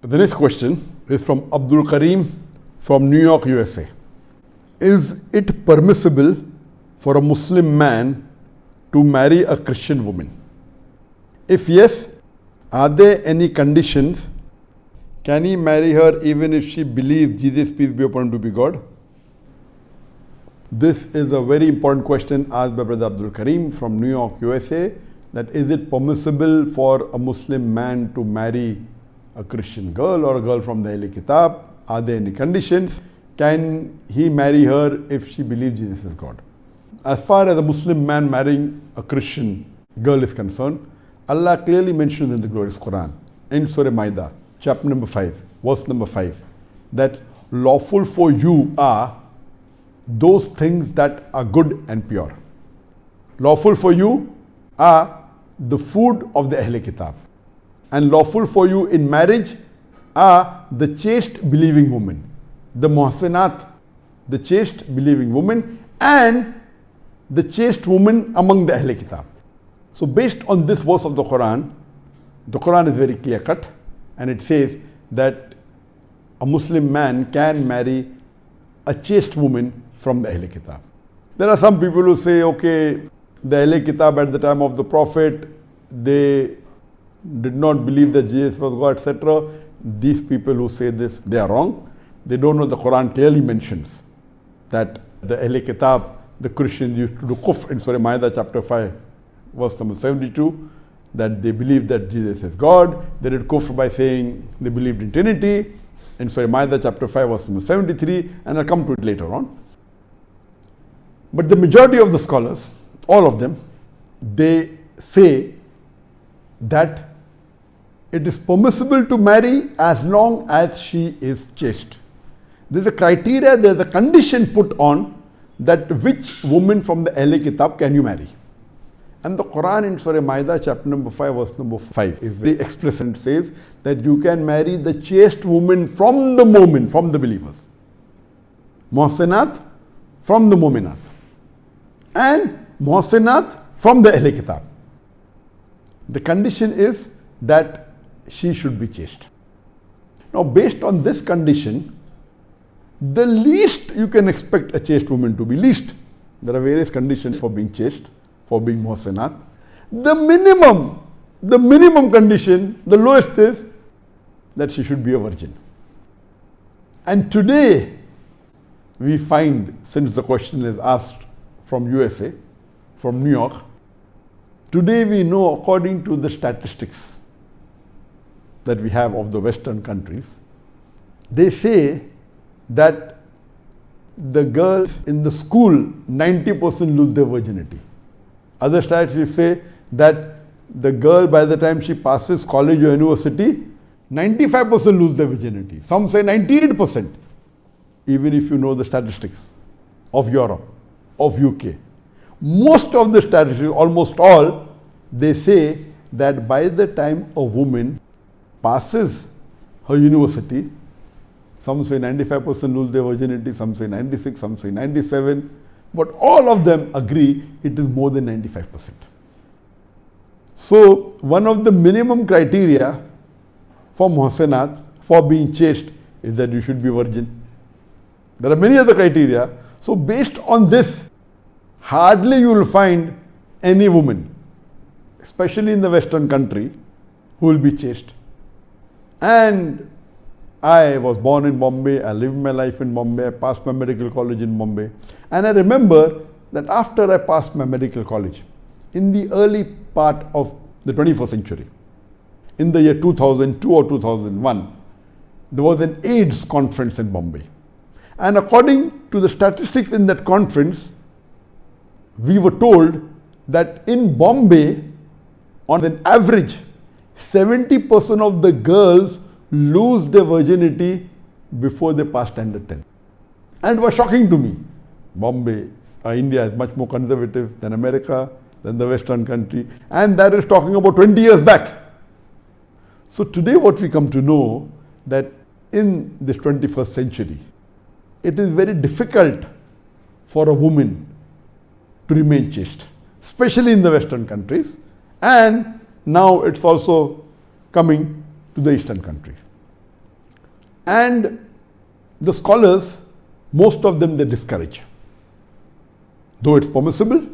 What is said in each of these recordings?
The next question is from Abdul Karim from New York, USA. Is it permissible for a Muslim man to marry a Christian woman? If yes, are there any conditions? Can he marry her even if she believes Jesus, peace be upon him, to be God? This is a very important question asked by Brother Abdul Karim from New York, USA. That is it permissible for a Muslim man to marry a Christian girl or a girl from the Ahli Kitab? Are there any conditions? Can he marry her if she believes Jesus is God? As far as a Muslim man marrying a Christian girl is concerned, Allah clearly mentions in the glorious Quran, in Surah Maida, chapter number 5, verse number 5, that lawful for you are those things that are good and pure. Lawful for you are the food of the Ahle Kitab and lawful for you in marriage are the chaste believing woman, the muhsinat, the chaste believing woman and the chaste woman among the Ahle Kitab. So based on this verse of the Quran, the Quran is very clear cut and it says that a Muslim man can marry a chaste woman from the Ahle Kitab. There are some people who say, okay, the Ahle Kitab at the time of the Prophet, they did not believe that Jesus was God, etc. These people who say this, they are wrong. They don't know the Quran clearly mentions that the Ahle Kitab, the Christians used to do kufr in Surah Maida chapter 5, verse number 72, that they believed that Jesus is God. They did kufr by saying they believed in Trinity. In Surah Maida chapter 5, verse number 73, and I'll come to it later on. But the majority of the scholars, all of them, they say that it is permissible to marry as long as she is chaste. There is a criteria, there is a condition put on that which woman from the Ahle Kitab can you marry. And the Quran in Surah Maida, chapter number 5, verse number 5, is very explicit and says that you can marry the chaste woman from the moment, from the believers. Muhsinat from the Muminat. And Muhsinat from the Ahle Kitab. The condition is that she should be chaste. Now, based on this condition, the least you can expect a chaste woman to be least. There are various conditions for being chaste, for being muhsinat. The minimum, the minimum condition, the lowest is that she should be a virgin. And today, we find, since the question is asked from USA, from New York, today we know according to the statistics that we have of the Western countries, they say that the girls in the school 90% lose their virginity. Other statistics say that the girl by the time she passes college or university, 95% lose their virginity. Some say 98%, even if you know the statistics of Europe, of UK. Most of the statistics, almost all, they say that by the time a woman passes her university, some say 95% lose their virginity, some say 96, some say 97, but all of them agree it is more than 95%. So, one of the minimum criteria for muhsinat, for being chaste, is that you should be virgin. There are many other criteria. So, based on this, hardly you will find any woman, especially in the Western country, who will be chaste. And I was born in Bombay, I lived my life in Bombay, I passed my medical college in Bombay. And I remember that after I passed my medical college, in the early part of the 21st century, in the year 2002 or 2001, there was an AIDS conference in Bombay. And according to the statistics in that conference, we were told that in Bombay, on an average, 70% of the girls lose their virginity before they pass standard 10. And it was shocking to me. Bombay, uh, India is much more conservative than America, than the Western country. And that is talking about 20 years back. So today what we come to know that in this 21st century, it is very difficult for a woman to remain chaste, especially in the Western countries. And now it's also coming to the Eastern countries. And the scholars, most of them they discourage. Though it's permissible,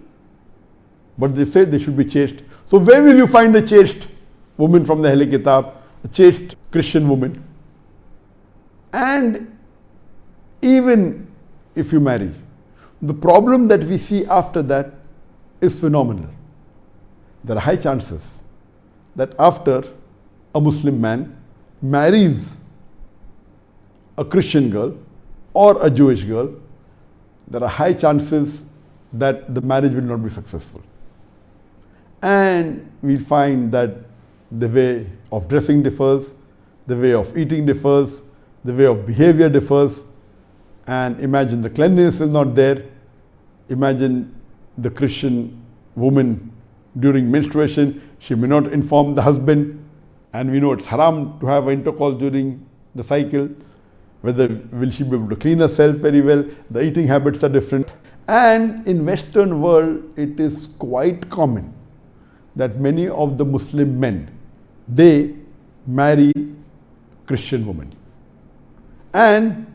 but they say they should be chaste. So where will you find a chaste woman from the Ahl Kitab, a chaste Christian woman? And even if you marry, the problem that we see after that is phenomenal. There are high chances that after a Muslim man marries a Christian girl or a Jewish girl, there are high chances that the marriage will not be successful. And we find that the way of dressing differs, the way of eating differs, the way of behavior differs, and imagine the cleanliness is not there. Imagine the Christian woman during menstruation, she may not inform the husband, and we know it's haram to have intercourse during the cycle. Whether will she be able to clean herself very well? The eating habits are different. And in Western world, it is quite common that many of the Muslim men, they marry Christian women. And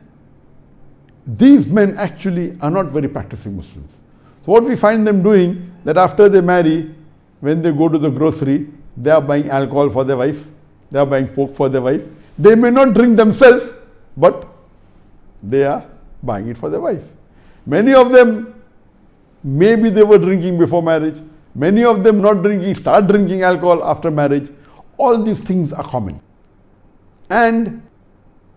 these men actually are not very practicing Muslims. So what we find them doing, that after they marry, when they go to the grocery, they are buying alcohol for their wife, they are buying pork for their wife. They may not drink themselves, but they are buying it for their wife. Many of them, maybe they were drinking before marriage, Many of them not drinking, start drinking alcohol after marriage. All these things are common. And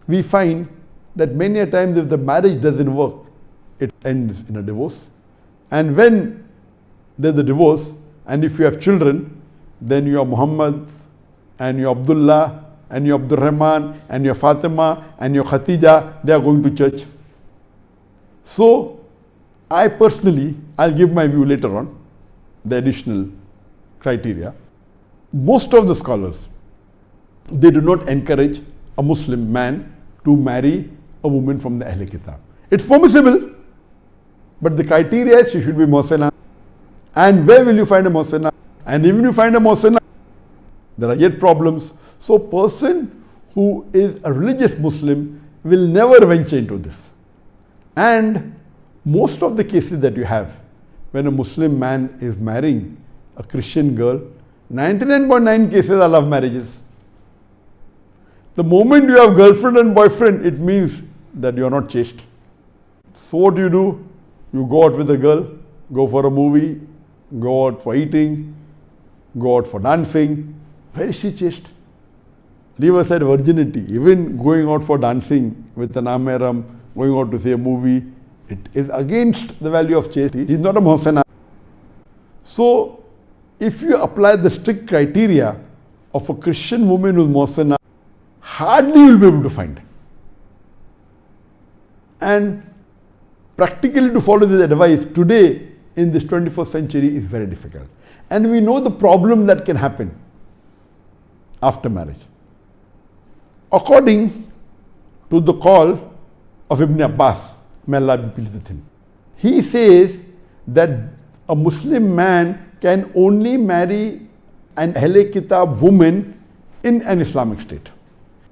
we find that many a times if the marriage doesn't work, it ends in a divorce. And when there's a divorce, and if you have children, then you are Muhammad, and you are Abdullah, and you are Abdul Rahman, and you are Fatima, and you are Khatija, they are going to church. So, I personally, I'll give my view later on the additional criteria, most of the scholars, they do not encourage a Muslim man to marry a woman from the Ahl Kitab. It's permissible, but the criteria is she should be Mohsena. And where will you find a Mohsena? And even if you find a Mohsena, there are yet problems. So person who is a religious Muslim will never venture into this. And most of the cases that you have, when a Muslim man is marrying a Christian girl, 99.9 cases are love marriages. The moment you have girlfriend and boyfriend, it means that you are not chaste. So what do you do? You go out with a girl, go for a movie, go out for eating, go out for dancing. Where is she chaste? Leave aside virginity. Even going out for dancing with an ameram, going out to see a movie, it is against the value of chastity. He is not a muhsana. So, if you apply the strict criteria of a Christian woman who is muhsana, hardly you will be able to find. And practically to follow this advice today in this 21st century is very difficult. And we know the problem that can happen after marriage. According to the qaul of Ibn Abbas, May Allah be pleased with him. He says that a Muslim man can only marry an Ahle Kitab woman in an Islamic state.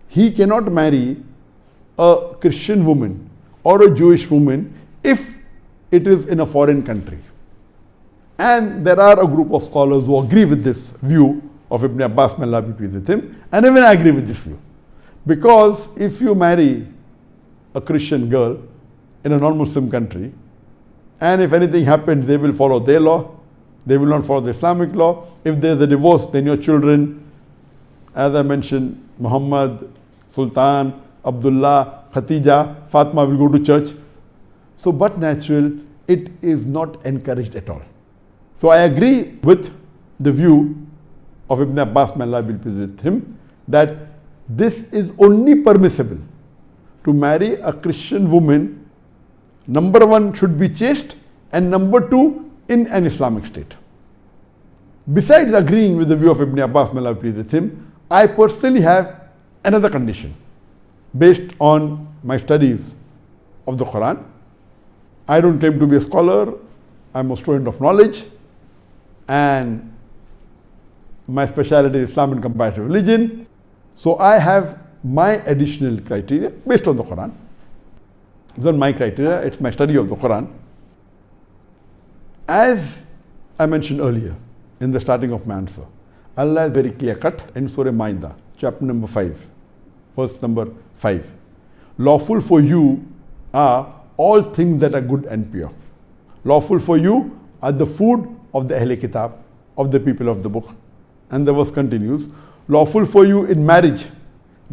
He cannot marry a Christian woman or a Jewish woman if it is in a foreign country. And there are a group of scholars who agree with this view of Ibn Abbas, may Allah be pleased with him, and even I agree with this view. Because if you marry a Christian girl in a non-Muslim country, and if anything happens, they will follow their law. They will not follow the Islamic law. If there's a divorce, then your children, as I mentioned, Muhammad, Sultan, Abdullah, Khatija, Fatima will go to church. So, but natural, it is not encouraged at all. So, I agree with the view of Ibn Abbas, may Allah be pleased with him, that this is only permissible to marry a Christian woman Number one should be chaste and number two in an Islamic state. Besides agreeing with the view of Ibn Abbas, may Allah please with him, I personally have another condition based on my studies of the Quran. I don't claim to be a scholar, I'm a student of knowledge and my specialty is Islam and comparative religion. So I have my additional criteria based on the Quran. It's not my criteria, it's my study of the Quran. As I mentioned earlier in the starting of my answer, Allah is very clear cut in Surah Maida, chapter number 5, verse number 5. Lawful for you are all things that are good and pure. Lawful for you are the food of the Ahl Kitab, of the people of the book. And the verse continues, lawful for you in marriage,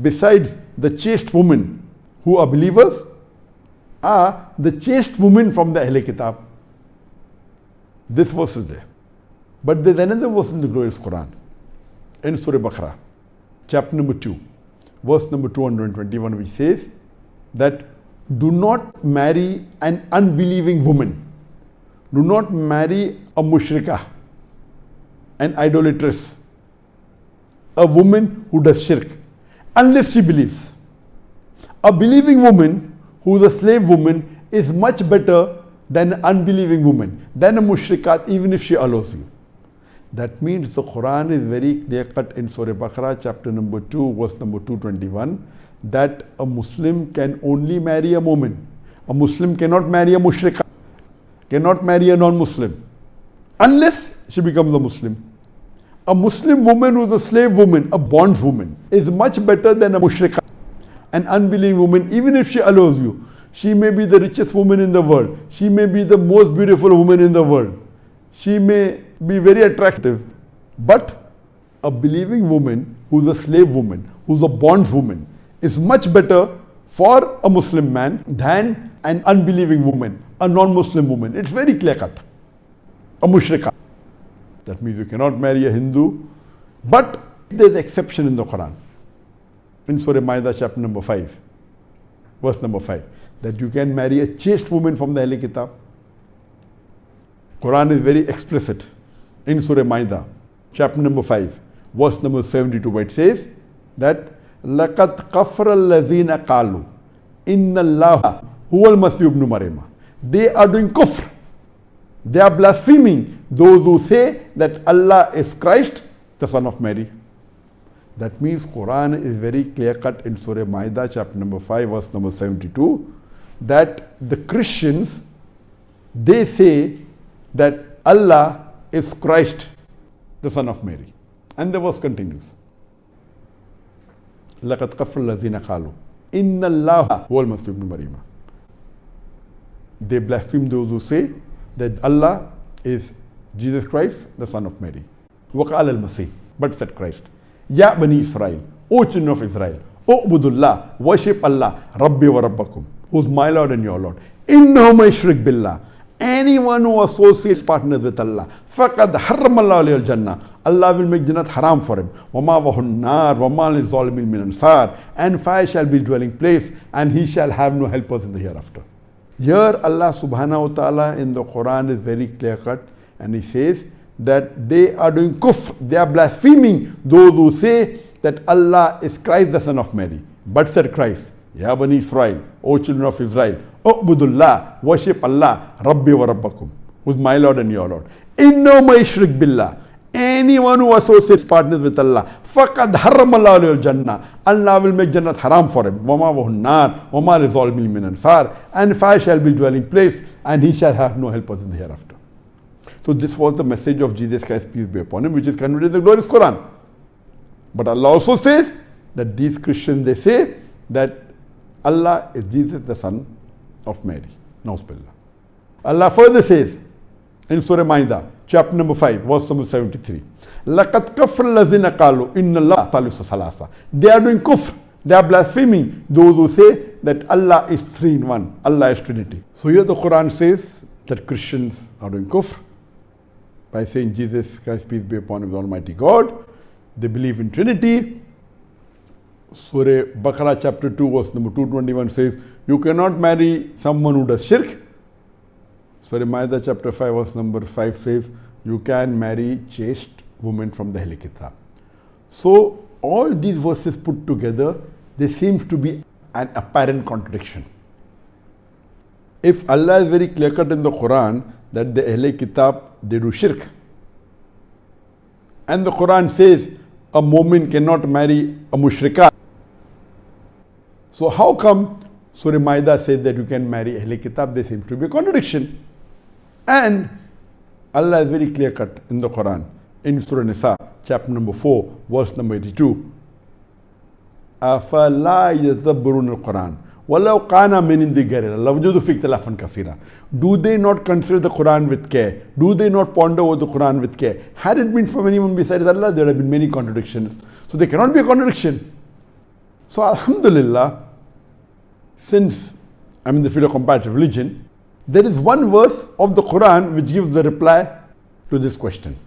besides the chaste women who are believers, are the chaste women from the Ahl Kitab. This verse is there. But there's another verse in the glorious Quran, in Surah Baqarah, chapter number 2, verse number 221, which says that do not marry an unbelieving woman. Do not marry a mushrikah, an idolatress, a woman who does shirk, unless she believes. A believing woman who is a slave woman is much better than an unbelieving woman, than a mushrikat, even if she allows you. That means the Quran is very clear cut in Surah Baqarah, chapter number 2, verse number 221, that a Muslim can only marry a woman. A Muslim cannot marry a mushrika, cannot marry a non Muslim, unless she becomes a Muslim. A Muslim woman who is a slave woman, a bondswoman, is much better than a mushrika, an unbelieving woman, even if she allows you. She may be the richest woman in the world. She may be the most beautiful woman in the world. She may be very attractive. But a believing woman who's a slave woman, who's a bondswoman, is much better for a Muslim man than an unbelieving woman, a non-Muslim woman. It's very clear cut. A mushrika. That means you cannot marry a Hindu. But there's exception in the Quran. In Surah Maida chapter number 5, verse number 5, that you can marry a chaste woman from the Ahl Kitab. Quran is very explicit in Surah Maida, chapter number 5, verse number 72, where it says that لَقَدْ قَفْرَ الَّذِينَ قَالُوا إِنَّ اللَّهَ هُوَ الْمَسِيحُ ibn Maryam. They are doing kufr. They are blaspheming those who say that Allah is Christ, the son of Mary. That means Quran is very clear cut in Surah Maida chapter number 5 verse number 72 that the Christians they say that Allah is Christ, the son of Mary. And the verse continues. لقد كفر الذين قالوا إن الله هو المسيح ابن مريم. They blaspheme those who say that Allah is Jesus Christ, the son of Mary. وقال المسيح, but said Christ. يا بني إسرائيل, O children of Israel, اعبدوا الله, worship Allah, ربي وربكم, who's my Lord and your Lord. إنه ما يشرك بالله anyone who associates partners with Allah فقد حرم الله عليه الجنة Allah will make Jannat haram for him وما وهو النار وما للظالمين من أنصار and fire shall be dwelling place and he shall have no helpers in the hereafter here Allah subhanahu wa ta'ala in the Quran is very clear cut and he says that they are doing kufr they are blaspheming those who say that Allah is Christ the son of Mary but said Christ Ya Bani Israel, O children of Israel, U'budullah, worship Allah, Rabbi wa Rabbakum, with my Lord and your Lord. Inno ma ishrik billah. Anyone who associates partners with Allah, faqad haram Allah jannah. Allah will make Jannat haram for him. Wama wa nar, wama rizalmil min ansar. And fire shall be dwelling place, and he shall have no helpers in the hereafter. So this was the message of Jesus Christ, peace be upon him, which is conveyed in the glorious Quran. But Allah also says that these Christians, they say that Allah is Jesus, the son of Mary. Nauzubillah. Allah further says in Surah Maida, chapter number 5, verse number 73. لَقَدْ كَفْرَ الَّذِينَ قَالُوا إِنَّ اللَّهَ ثَالِثُ ثَلَاثَةٍ They are doing kufr. They are blaspheming those who say that Allah is three in one. Allah is Trinity. So here the Quran says that Christians are doing kufr by saying Jesus Christ, peace be upon him, the Almighty God. They believe in Trinity. Surah Baqarah chapter 2 verse number 221 says, you cannot marry someone who does shirk. Surah Maida chapter 5 verse number 5 says, you can marry chaste women from the Ahl Kitab. So all these verses put together, there seems to be an apparent contradiction. If Allah is very clear cut in the Quran that the Ahl Kitab, they do shirk. And the Quran says a woman cannot marry a mushrikah So how come Surah Maida says that you can marry Ahl Kitab? There seems to be a contradiction. And Allah is very clear cut in the Quran. In Surah Nisa, chapter number 4, verse number 82. أَفَلَا يَتَبَّرُونَ الْقُرْآنِ وَلَوْ قَانَ مِنْ إِنْدِ غَيْرِ اللَّهِ فِي اخْتِلَافًا كَثِيرًا Do they not consider the Quran with care? Do they not ponder over the Quran with care? Had it been from anyone besides Allah, there would have been many contradictions. So there cannot be a contradiction. So Alhamdulillah, since I'm in the field of comparative religion, there is one verse of the Quran which gives the reply to this question.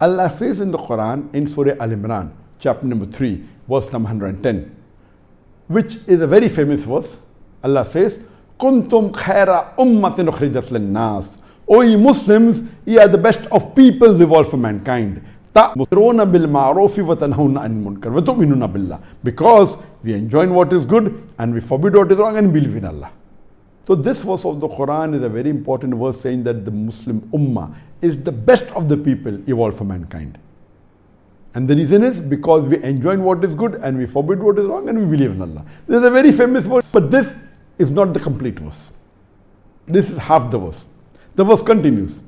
Allah says in the Quran in Surah Al Imran, chapter number 3, verse number 110, which is a very famous verse. Allah says, Kuntum khaira ummatin ukhrijat nas. O ye Muslims, ye are the best of peoples evolved for mankind. تأمرون بالمعروف وتنهون عن المنكر وتؤمنون بالله because we enjoin what is good and we forbid what is wrong and believe in Allah. So this verse of the Quran is a very important verse saying that the Muslim Ummah is the best of the people evolved for mankind. And the reason is because we enjoin what is good and we forbid what is wrong and we believe in Allah. This is a very famous verse, but this is not the complete verse. This is half the verse. The verse continues.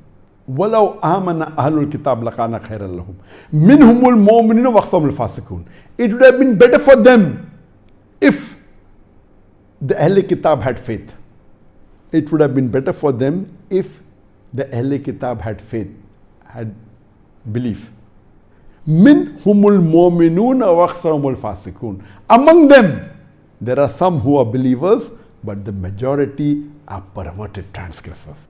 وَلَوْ آمَنَ أَهْلُ الْكِتَابِ لَكَانَ خَيْرًا لَهُمْ مِنْهُمُ الْمُؤْمِنِينَ وَأَقْصَمُ الْفَاسِقُونَ It would have been better for them if the Ahl Kitab had faith. It would have been better for them if the Ahl Kitab had faith, had belief. Min humul mu'minun wa fasikun. Among them, there are some who are believers, but the majority are perverted transgressors.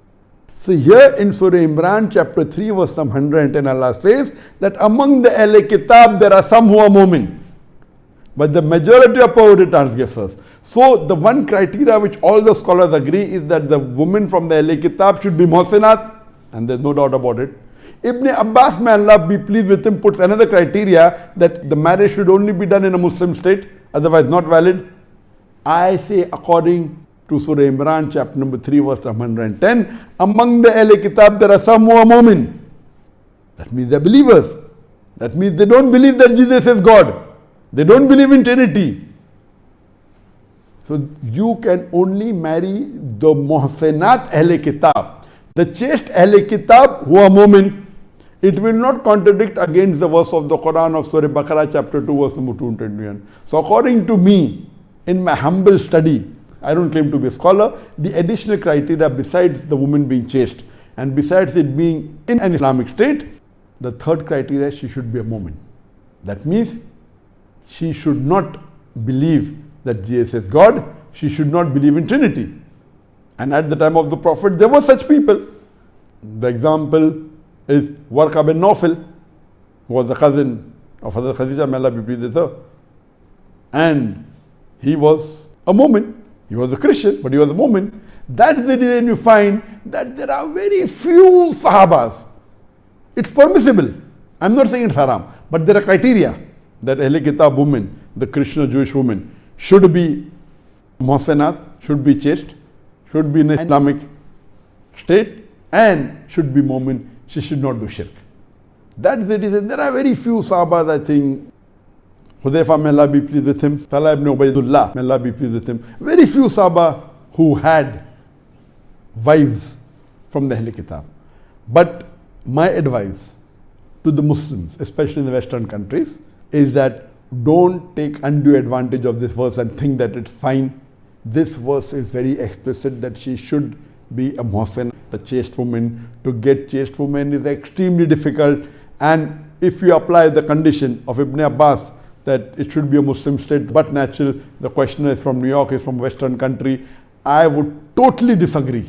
So here in Surah Imran chapter 3 verse 110 Allah says that among the Ahl Kitab there are some who are mu'min. But the majority are perverted transgressors. So the one criteria which all the scholars agree is that the woman from the Ahl Kitab should be muhsinat and there's no doubt about it. Ibn Abbas, may Allah be pleased with him, puts another criteria that the marriage should only be done in a Muslim state, otherwise not valid. I say according to Surah Imran, chapter number 3, verse 110, among the Ahl Kitab there are some who are mu'min. That means they're believers. That means they don't believe that Jesus is God. They don't believe in Trinity. So you can only marry the Muhsinat Ahl Kitab. The chaste Ahl Kitab who are mu'min. It will not contradict against the verse of the Quran of Surah Baqarah chapter 2 verse number 221. So according to me, in my humble study, I don't claim to be a scholar, the additional criteria besides the woman being chaste and besides it being in an Islamic state, the third criteria, is she should be a Mu'min. That means she should not believe that Jesus is God, she should not believe in Trinity. And at the time of the Prophet, there were such people. The example is Warqa bin Nawfal, who was the cousin of Hazrat Khadija, may Allah be pleased with her. And he was a Mu'min. He was a Christian, but he was a Mu'min. That's the reason you find that there are very few Sahabas. It's permissible. I'm not saying it's haram, but there are criteria that Ahl Kitab woman, the Christian Jewish woman, should be Mohsenat, should be chaste, should be in an Islamic state, and should be Mu'min she should not do shirk. That's the reason. There are very few Sahabas, I think. Hudayfa, may Allah be pleased with him. Talha ibn Ubaidullah, may Allah be pleased with him. Very few Sahaba who had wives from the Ahl Kitab. But my advice to the Muslims, especially in the Western countries, is that don't take undue advantage of this verse and think that it's fine. This verse is very explicit that she should be a muhsin, the chaste woman. To get chaste woman is extremely difficult. And if you apply the condition of Ibn Abbas that it should be a Muslim state, but natural, the questioner is from New York, is from Western country, I would totally disagree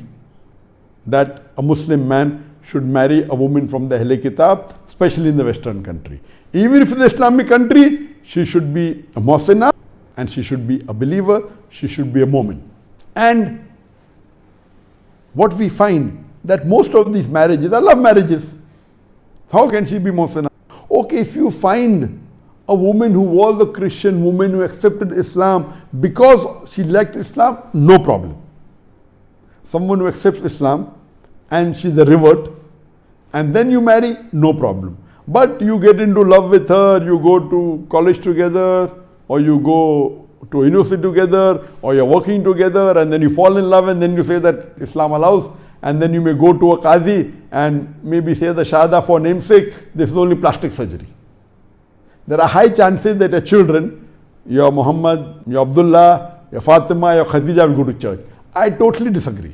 that a Muslim man should marry a woman from the Ahl Kitab, especially in the Western country. Even if in the Islamic country, she should be a Muhsina and she should be a believer, she should be a Mu'min. And what we find that most of these marriages are love marriages. How can she be Mohsena? Okay, if you find a woman who was a Christian woman who accepted Islam because she liked Islam, no problem. Someone who accepts Islam and she's a revert and then you marry, no problem. But you get into love with her, you go to college together or you go to university together or you're working together and then you fall in love and then you say that Islam allows and then you may go to a Qadi and maybe say the Shahada for namesake, this is only plastic surgery. There are high chances that your children, your Muhammad, your Abdullah, your Fatima, your Khadija will go to church. I totally disagree.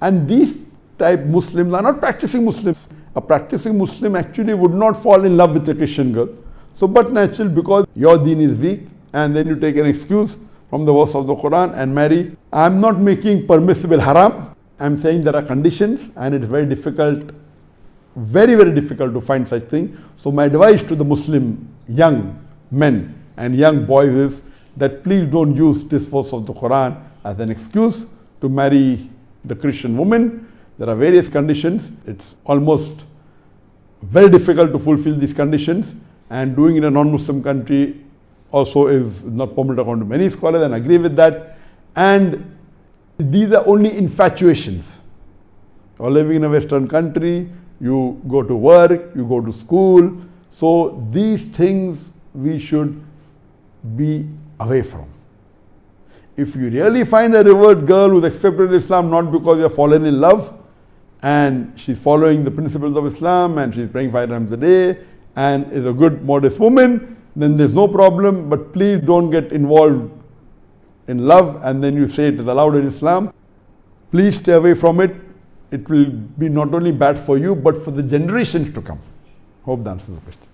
And these type Muslims are not practicing Muslims. A practicing Muslim actually would not fall in love with a Christian girl. So, but natural because your deen is weak and then you take an excuse from the verse of the Quran and marry. I'm not making permissible haram. I'm saying there are conditions and it's very difficult, very, very difficult to find such thing. So my advice to the Muslim young men and young boys is that please don't use this verse of the Quran as an excuse to marry the Christian woman. There are various conditions. It's almost very difficult to fulfill these conditions and doing in a non-Muslim country also is not permitted according to many scholars and agree with that. And these are only infatuations. You're living in a Western country, you go to work, you go to school. So these things we should be away from. If you really find a revert girl who's accepted Islam not because you're fallen in love and she's following the principles of Islam and she's praying five times a day and is a good modest woman, then there's no problem. But please don't get involved in love and then you say it is allowed in Islam. Please stay away from it. It will be not only bad for you but for the generations to come. Hope that answers the question.